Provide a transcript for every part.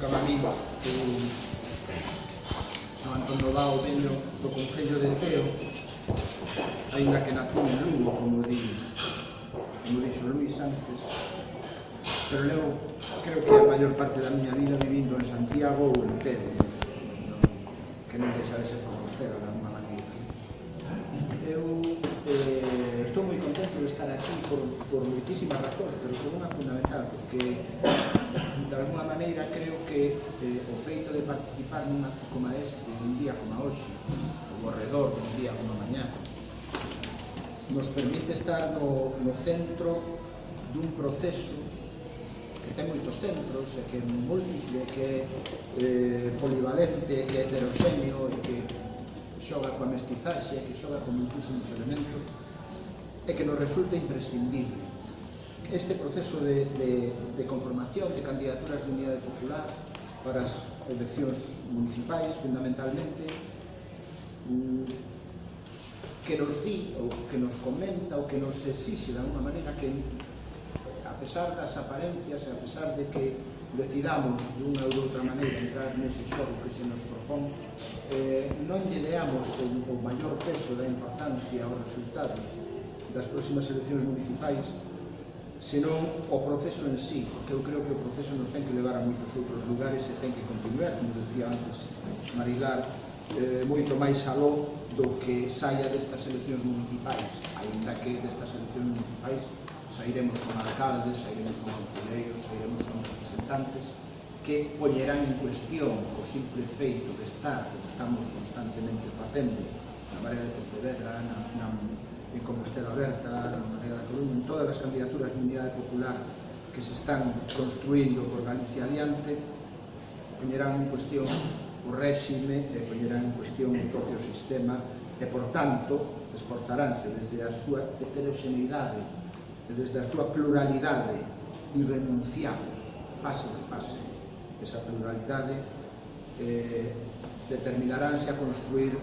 Camarín de San Antón Dao veño do Concello de Teo ainda que nací en Lugo como di como dixo Luis antes. Pero levo creo que a maior parte da miña vida vivindo en Santiago ou en Teo que non deixa de ser compostera de alguma maneira. Eu eh, estou moi contento de estar aquí por, por moitísimas razóns pero por unha fundamental porque maneira, creo que eh, o feito de participar nun acto como este, un día como hoxe, ou ao redor dun día como mañá, nos permite estar no, no centro dun proceso que ten moitos centros, e que é múltiple, que é eh, polivalente, que é heterogéneo e que xoga coa mestizaxe, que xoga con moitísimos elementos, e que nos resulta imprescindible este proceso de, de, de conformación de candidaturas de unidade popular para as eleccións municipais, fundamentalmente, mm, que nos di, ou que nos comenta, ou que nos exixe de alguma maneira que, a pesar das aparencias, a pesar de que decidamos de unha ou de outra maneira entrar nese xogo que se nos propón, eh, non lle deamos o, o maior peso da importancia aos resultados das próximas eleccións municipais senón o proceso en sí, porque eu creo que o proceso nos ten que levar a moitos outros lugares e ten que continuar, como decía antes Marilar, eh, moito máis aló do que saia destas eleccións municipais, ainda que destas eleccións municipais sairemos con alcaldes, sairemos con concelleiros, sairemos con representantes que poñerán en cuestión o simple feito de estar, que estamos constantemente facendo na Marea de Pontevedra, na, na en Compostela Aberta, na Marea da Coruña, en todas as candidaturas de unidade popular que se están construindo por Galicia adiante, poñerán en cuestión o réxime e poñerán en cuestión o propio sistema e, por tanto, esforzaránse desde a súa heteroxeneidade e desde a súa pluralidade irrenunciable, paso de paso, esa pluralidade eh, determinaránse a construir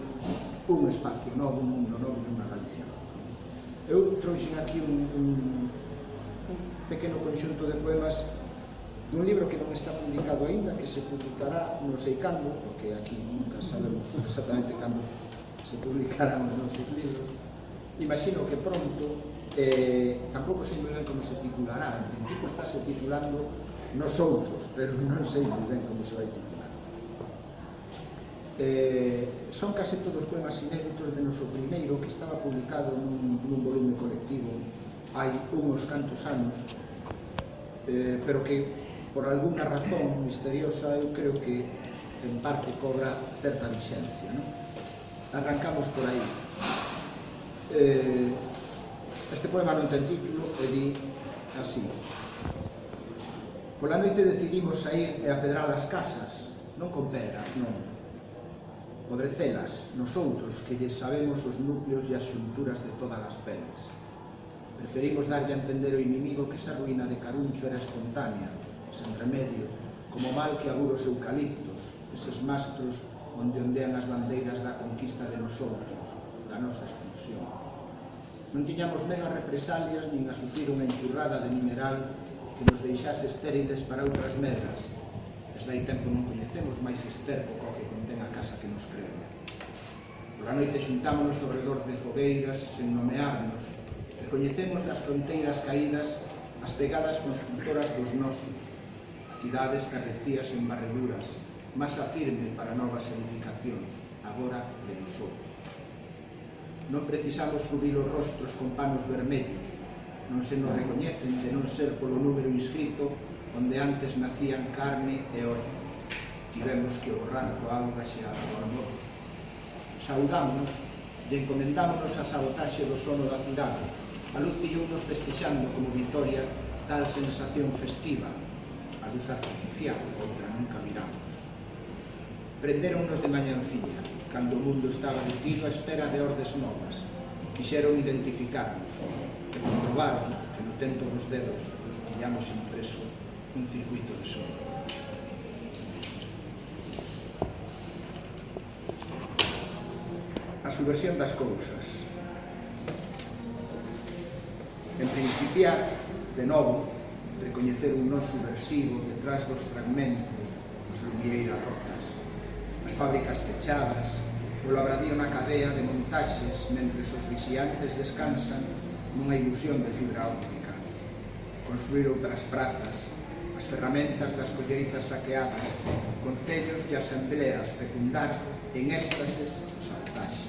un espacio novo, un mundo novo e unha Galicia nova. Eu trouxen aquí un, un, un pequeno conxunto de poemas dun libro que non está publicado aínda, que se publicará non sei cando, porque aquí nunca sabemos exactamente cando se publicarán os nosos libros. Imagino que pronto, eh, tampouco sei moi ben como se titulará, en principio está se titulando Nosotros, pero non sei moi ben como se vai titular eh, son case todos poemas inéditos de noso primeiro que estaba publicado nun, nun volume colectivo hai unhos cantos anos eh, pero que por alguna razón misteriosa eu creo que en parte cobra certa vixencia ¿no? arrancamos por aí. Eh, este poema non ten título e di así. Pola noite decidimos sair e apedrar as casas non con pedras, non podrecelas nosoutros que lle sabemos os núcleos e as xunturas de todas as peles. Preferimos darlle a entender o inimigo que esa ruína de Caruncho era espontánea, sen remedio, como mal que aguros eucaliptos, eses mastros onde ondean as bandeiras da conquista de nosotros, da nosa expulsión. Non tiñamos medo represalias nin a sufrir unha enxurrada de mineral que nos deixase estériles para outras medras, Pois Desde aí tempo non coñecemos máis esterco co que contén a casa que nos creme. Por a noite xuntámonos ao redor de fogueiras sen nomearnos. Recoñecemos nas fronteiras caídas as pegadas constructoras dos nosos. Cidades carrecías en barreduras, masa firme para novas edificacións, agora de nosotros. Non precisamos cubrir os rostros con panos vermellos, non se nos recoñecen de non ser polo número inscrito onde antes nacían carne e ollos Tivemos que borrar coa auga xeada do amor. Saudámonos e encomendámonos a sabotaxe do sono da cidade. A luz pillounos festexando como vitoria tal sensación festiva, a luz artificial, outra nunca miramos. Prenderonnos de mañanciña, cando o mundo estaba detido a espera de ordes novas. Quixeron identificarnos, e comprobaron que no tento dos dedos tiñamos impreso un circuito de son. A subversión das cousas. En principiar, de novo, recoñecer un non subversivo detrás dos fragmentos, as lumieiras rotas, as fábricas fechadas, o labradío na cadea de montaxes mentres os vixiantes descansan nunha ilusión de fibra óptica. Construir outras prazas, as ferramentas das colleitas saqueadas, concellos e asambleas fecundar en éxtases o saltaxe.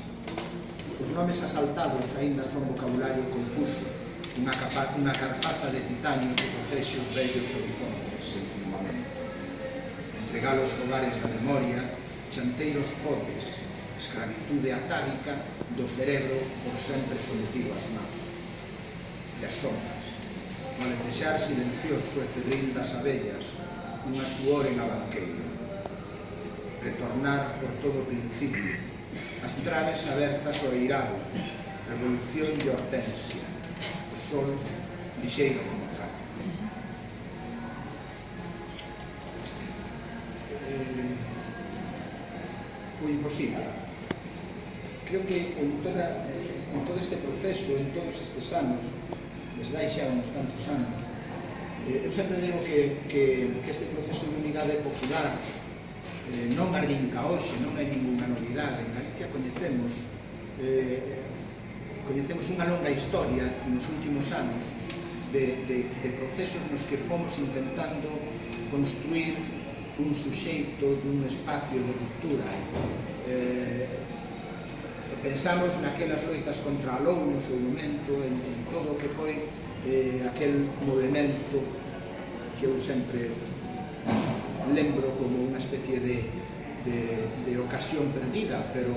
Os nomes asaltados aínda son vocabulario confuso, unha, capa, unha carpaza de titanio que protexe os vellos horizontes sen firmamento. Entregar os fogares da memoria, chanteiros pobres, escravitude atávica do cerebro por sempre sometido ás mãos. E as sombras no lentexar silencioso e fedril das abellas, unha suor en a banqueira. Retornar por todo o principio, as traves abertas ao eirado, revolución de hortensia, o sol lixeiro como trazo. Eh, o imposible. Creo que en, toda, eh, en todo este proceso, en todos estes anos, desde hai xa uns cantos anos. Eh, eu sempre digo que, que, que este proceso de unidade popular eh, non arrinca hoxe, non hai ninguna novidade. En Galicia coñecemos eh, coñecemos unha longa historia nos últimos anos de, de, de procesos nos que fomos intentando construir un suxeito dun espacio de ruptura eh, pensamos naquelas loitas contra a LOU no seu momento, en, en todo o que foi eh, aquel movimento que eu sempre lembro como unha especie de, de, de ocasión perdida, pero,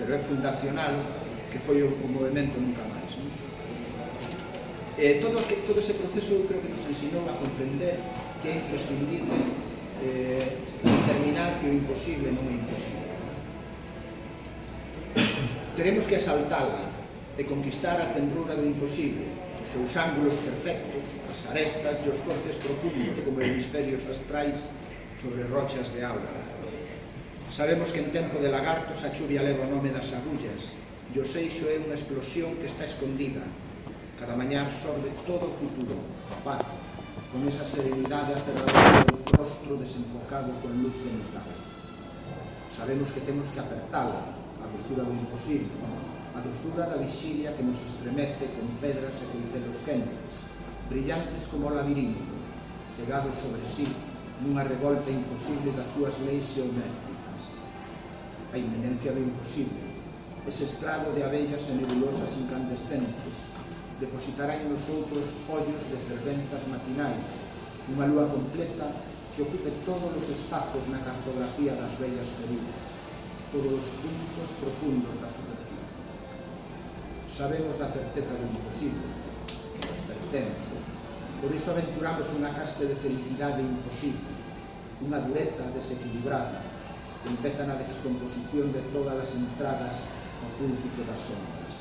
pero é fundacional, que foi o, o movimento nunca máis. Non? Eh, todo, que, todo ese proceso creo que nos ensinou a comprender que é imprescindible eh, determinar que o imposible non é imposible Teremos que asaltala e conquistar a tenrura do imposible, os seus ángulos perfectos, as arestas e os cortes profundos como hemisferios astrais sobre rochas de aura. Sabemos que en tempo de lagartos a chuvia leva o nome das agullas e o seixo é unha explosión que está escondida. Cada mañá absorbe todo o futuro, paz, con esa serenidade aterradora do rostro desenfocado con luz cenital. Sabemos que temos que apertala dulzura do imposible, a dulzura da vixilia que nos estremece con pedras e coitelos quentes, brillantes como o labirinto, cegados sobre sí nunha revolta imposible das súas leis geométricas. A inminencia do imposible, ese estrado de abellas e nebulosas incandescentes, depositará en nosotros ollos de ferventas matinais, unha lúa completa que ocupe todos os espazos na cartografía das bellas feridas polos puntos profundos da superficie. Sabemos da certeza do imposible, que nos pertence. Por iso aventuramos unha caste de felicidade imposible, unha dureza desequilibrada, que empeza na descomposición de todas as entradas ao púlpito das sombras.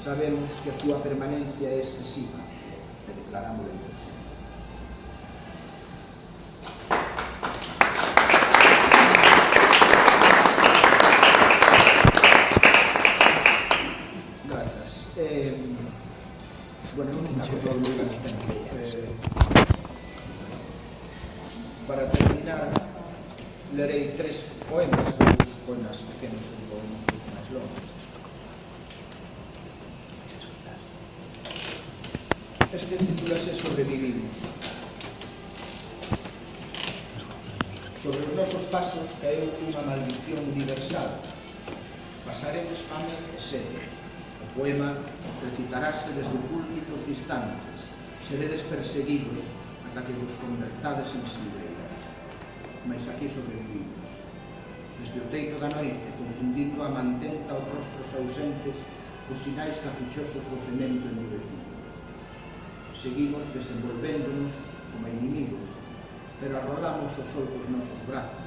Sabemos que a súa permanencia é excesiva e declarámoslo imposible. Este titulase Sobrevivimos. Sobre os nosos pasos caeu unha maldición universal. Pasaredes fame e sede. O poema recitarase desde púlpitos distantes. Seredes perseguidos ata que vos convertades en silveiras. Mas aquí sobrevivimos. Desde o teito da noite, confundindo a mantenta os rostros ausentes, os sinais caprichosos do cemento endurecido seguimos desenvolvéndonos como inimigos, pero arrolamos os outros nosos brazos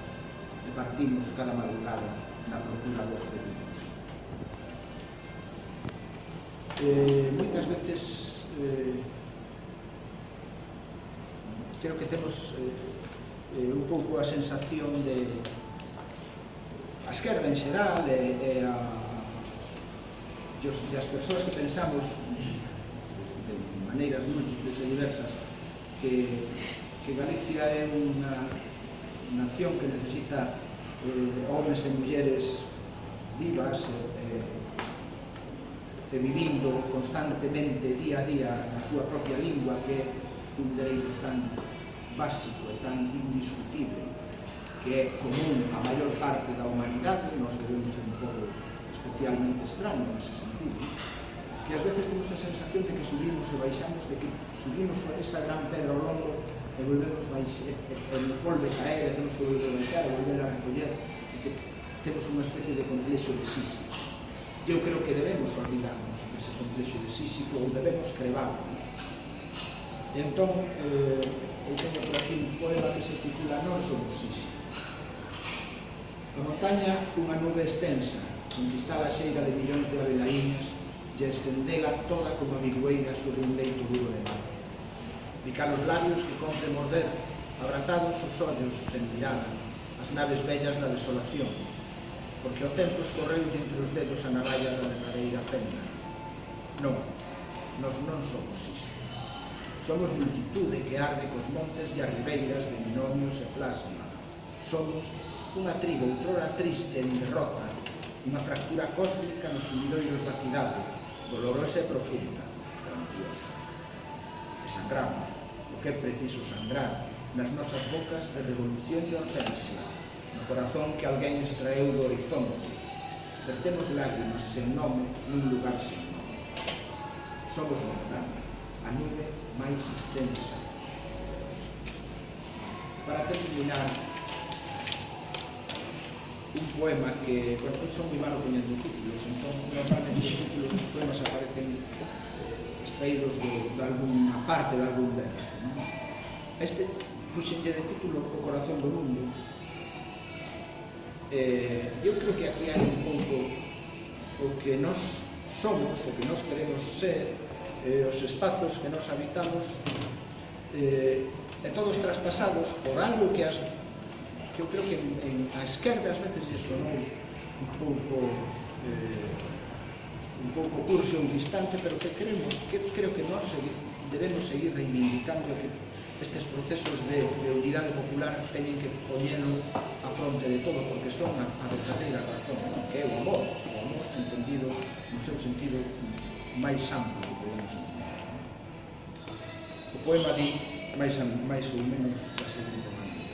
e partimos cada madrugada na procura dos felinos. Eh, moitas veces eh, creo que temos eh, eh, un pouco a sensación de a esquerda en xeral e, e a, e as persoas que pensamos maneiras múltiples e diversas que, que Galicia é unha nación que necesita eh, homens e mulleres vivas eh, e vivindo constantemente día a día na súa propia lingua que é un dereito tan básico e tan indiscutible que é común a maior parte da humanidade, nos debemos un pouco especialmente extraño nese sentido, que ás veces temos a sensación de que subimos e baixamos, de que subimos esa gran pedra ao longo e volvemos baixe, e, e nos volve caer e temos que volver a baixar e volver a recoller e que temos unha especie de complexo de Sísifo. Eu creo que debemos olvidarnos dese complexo de Sísifo ou debemos crevarlo. E entón, eh, eu teño por aquí un poema que se titula Non somos Sísifo. A montaña, unha nube extensa, conquistada a xeira de millóns de abelaíñas, e estendela toda como a vigueira sobre un leito duro de mar. Picar os labios que compre morder, abrazados os ollos sen mirada, as naves bellas da desolación, porque o tempo escorreu entre os dedos a navalla da verdadeira fenda. Non, nos non somos isto. Somos multitude que arde cos montes e as ribeiras de binomios e plasma. Somos unha tribo outrora triste en derrota, unha fractura cósmica nos sumidoiros da cidade, dolorosa e profunda, grandiosa. E sangramos, o que é preciso sangrar, nas nosas bocas de revolución e hortensia, no corazón que alguén extraeu do horizonte. Vertemos lágrimas sen nome nun lugar sen nome. Somos montaña, a nube máis extensa. Para terminar, poema que bueno, son moi malo poñendo títulos entón normalmente os títulos dos poemas aparecen eh, extraídos de, de alguna parte, de algún verso non? este puxenlle de título o corazón do mundo eh, eu creo que aquí hai un pouco o que nós somos, o que nós queremos ser eh, os espazos que nós habitamos eh, e todos traspasados por algo que as que eu creo que en, en, a esquerda ás veces lle sonou un pouco eh, un pouco curso un distante, pero que queremos, que creo que nós segui, debemos seguir reivindicando que estes procesos de, de unidade popular teñen que poñelo a fronte de todo, porque son a, a verdadeira razón, non? que é o amor, o amor entendido no seu sentido máis amplo que podemos entender. O poema di máis, máis ou menos da seguinte maneira.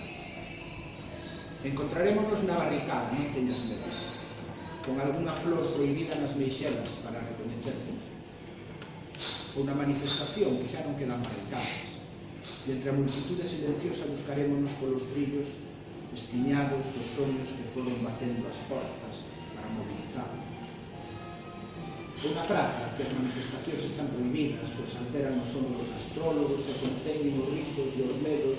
Encontrarémonos na barricada, non teñas medo, con algunha flor prohibida nas meixelas para recoñecernos, ou na manifestación que xa non quedan barricadas, e entre a multitude silenciosa buscarémonos polos brillos estiñados dos sonhos que foron batendo as portas para movilizarnos. Ou na praza, que as manifestacións están prohibidas, pois alteran os sonos dos astrólogos e conteñen os risos e os medos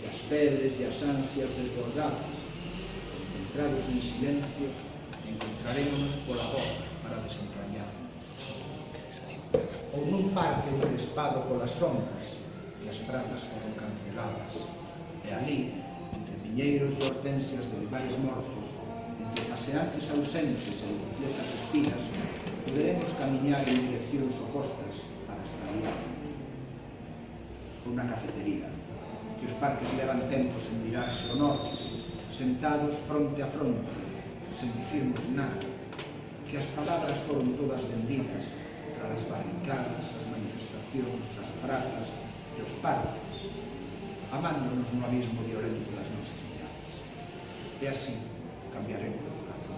das febres e as ansias desbordadas centrados en silencio, encontrarémonos pola voz para desentrañar. Ou nun parque encrespado polas sombras e as prazas foron canceladas. E ali, entre piñeiros de hortensias de lugares mortos, entre paseantes ausentes e bicicletas espinas, poderemos camiñar en direccións opostas para extraviarnos. Por unha cafetería, que os parques levan tempos en mirarse ao norte, sentados fronte a fronte, sen dicirnos nada, que as palabras foron todas benditas para as barricadas, as manifestacións, as prazas e os parques, amándonos no abismo violento das nosas miradas. E así cambiaremos o corazón.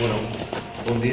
Bueno, buen día.